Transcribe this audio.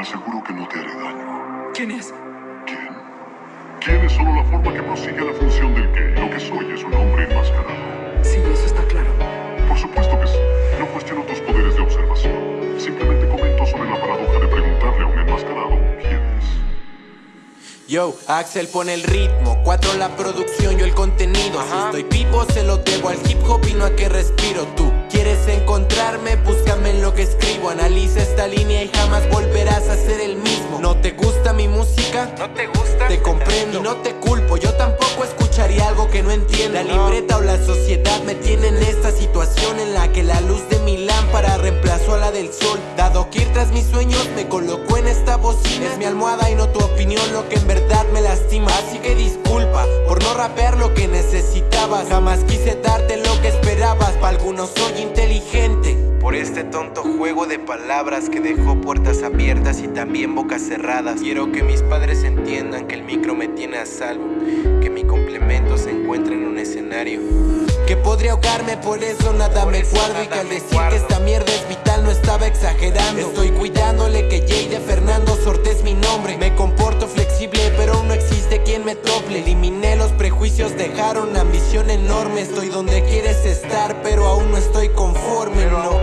Te aseguro que no te haré daño. ¿Quién es? ¿Quién? ¿Quién es solo la forma que prosigue la función del qué? Lo que soy es un hombre enmascarado. Sí, eso está claro. Por supuesto que sí. No cuestiono tus poderes de observación. Simplemente comento sobre la paradoja de preguntarle a un enmascarado quién es. Yo, Axel pone el ritmo, cuatro la producción, yo el contenido. Si estoy vivo se lo debo al hip hop y no a que respiro tú. ¿Quieres encontrarme? Búscame en lo que escribo. Analiza esta línea y jamás volverás ¿No te gusta? Te comprendo y no te culpo. Yo tampoco escucharía algo que no entiendo. La libreta o la sociedad me tiene en esta situación en la que la luz de mi lámpara reemplazó a la del sol. Dado que ir tras mis sueños me colocó en esta bocina. Es mi almohada y no tu opinión lo que en verdad me lastima. Así que disculpa por no rapear lo que necesitabas. Jamás quise darte lo que esperabas. Para algunos soy inteligente. Por este tonto juego de palabras que dejó puertas abiertas y también bocas cerradas. Quiero que mis padres entiendan que el micro me tiene a salvo. Que mi complemento se encuentra en un escenario. Que podría ahogarme, por eso nada me eso guardo. Y que al decir guardo. que esta mierda es vital no estaba exagerando. Estoy cuidándole que Jay de Fernando Sorte es mi nombre. Me comporto prejuicios, dejaron ambición enorme. Estoy donde quieres estar, pero aún no estoy conforme. No.